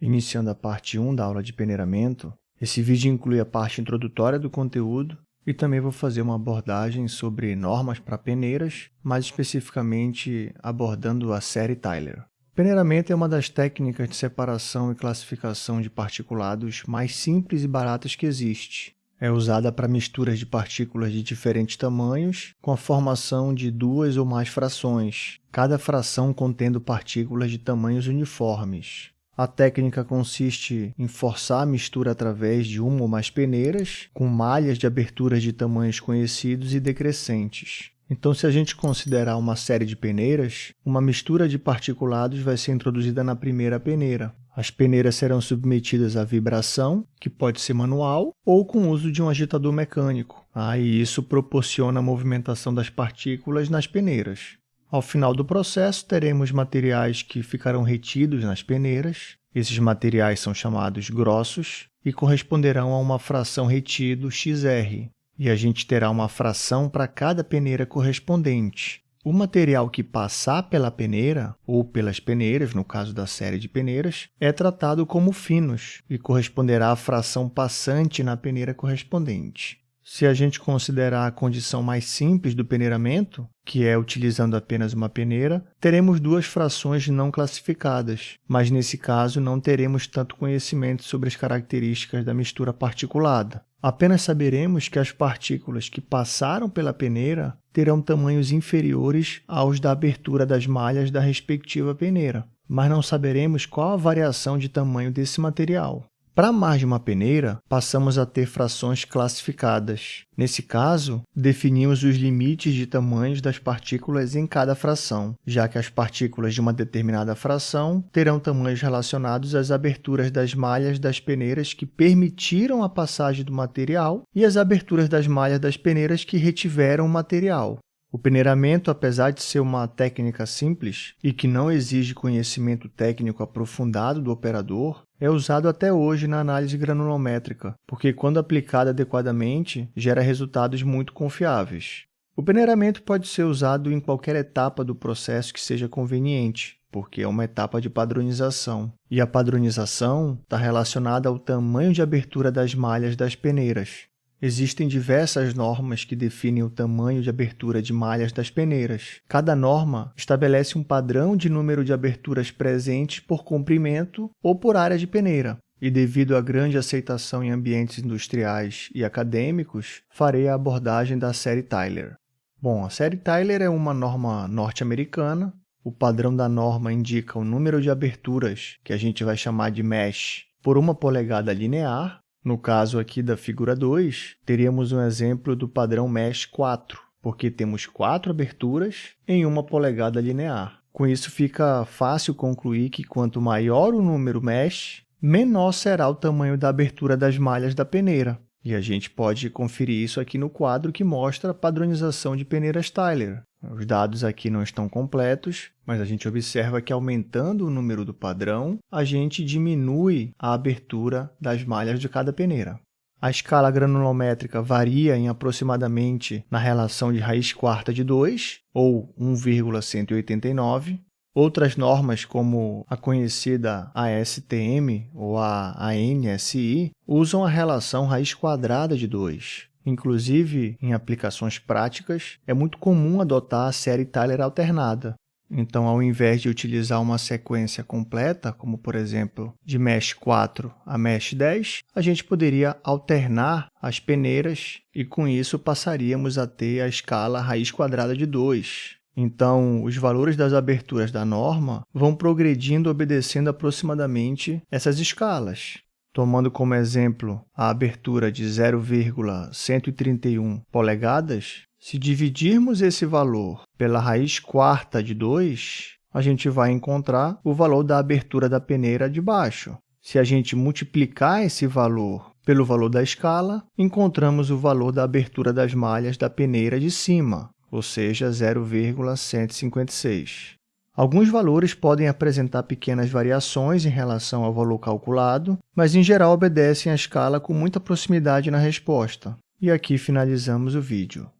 iniciando a parte 1 da aula de peneiramento. Esse vídeo inclui a parte introdutória do conteúdo e também vou fazer uma abordagem sobre normas para peneiras, mais especificamente abordando a série Tyler. Peneiramento é uma das técnicas de separação e classificação de particulados mais simples e baratas que existe. É usada para misturas de partículas de diferentes tamanhos, com a formação de duas ou mais frações, cada fração contendo partículas de tamanhos uniformes. A técnica consiste em forçar a mistura através de uma ou mais peneiras, com malhas de aberturas de tamanhos conhecidos e decrescentes. Então, se a gente considerar uma série de peneiras, uma mistura de particulados vai ser introduzida na primeira peneira. As peneiras serão submetidas à vibração, que pode ser manual ou com o uso de um agitador mecânico. Ah, e isso proporciona a movimentação das partículas nas peneiras. Ao final do processo, teremos materiais que ficarão retidos nas peneiras. Esses materiais são chamados grossos e corresponderão a uma fração retido XR, e a gente terá uma fração para cada peneira correspondente. O material que passar pela peneira, ou pelas peneiras, no caso da série de peneiras, é tratado como finos e corresponderá à fração passante na peneira correspondente. Se a gente considerar a condição mais simples do peneiramento, que é utilizando apenas uma peneira, teremos duas frações não classificadas, mas nesse caso não teremos tanto conhecimento sobre as características da mistura particulada. Apenas saberemos que as partículas que passaram pela peneira terão tamanhos inferiores aos da abertura das malhas da respectiva peneira, mas não saberemos qual a variação de tamanho desse material. Para mais de uma peneira, passamos a ter frações classificadas. Nesse caso, definimos os limites de tamanhos das partículas em cada fração, já que as partículas de uma determinada fração terão tamanhos relacionados às aberturas das malhas das peneiras que permitiram a passagem do material e as aberturas das malhas das peneiras que retiveram o material. O peneiramento, apesar de ser uma técnica simples e que não exige conhecimento técnico aprofundado do operador, é usado até hoje na análise granulométrica, porque, quando aplicado adequadamente, gera resultados muito confiáveis. O peneiramento pode ser usado em qualquer etapa do processo que seja conveniente, porque é uma etapa de padronização. E a padronização está relacionada ao tamanho de abertura das malhas das peneiras. Existem diversas normas que definem o tamanho de abertura de malhas das peneiras. Cada norma estabelece um padrão de número de aberturas presentes por comprimento ou por área de peneira. E devido à grande aceitação em ambientes industriais e acadêmicos, farei a abordagem da série Tyler. Bom, a série Tyler é uma norma norte-americana. O padrão da norma indica o número de aberturas, que a gente vai chamar de mesh, por uma polegada linear, no caso aqui da figura 2, teríamos um exemplo do padrão Mesh 4, porque temos quatro aberturas em uma polegada linear. Com isso, fica fácil concluir que quanto maior o número mesh, menor será o tamanho da abertura das malhas da peneira. E a gente pode conferir isso aqui no quadro que mostra a padronização de peneiras Tyler. Os dados aqui não estão completos, mas a gente observa que aumentando o número do padrão, a gente diminui a abertura das malhas de cada peneira. A escala granulométrica varia em aproximadamente na relação de raiz quarta de 2, ou 1,189, Outras normas, como a conhecida ASTM ou a ANSI, usam a relação raiz quadrada de 2. Inclusive, em aplicações práticas, é muito comum adotar a série Tyler alternada. Então, ao invés de utilizar uma sequência completa, como por exemplo, de mesh 4 a mesh 10, a gente poderia alternar as peneiras e com isso passaríamos a ter a escala raiz quadrada de 2. Então, os valores das aberturas da norma vão progredindo obedecendo aproximadamente essas escalas. Tomando como exemplo a abertura de 0,131 polegadas, se dividirmos esse valor pela raiz quarta de 2, a gente vai encontrar o valor da abertura da peneira de baixo. Se a gente multiplicar esse valor pelo valor da escala, encontramos o valor da abertura das malhas da peneira de cima, ou seja, 0,156. Alguns valores podem apresentar pequenas variações em relação ao valor calculado, mas em geral obedecem à escala com muita proximidade na resposta. E aqui finalizamos o vídeo.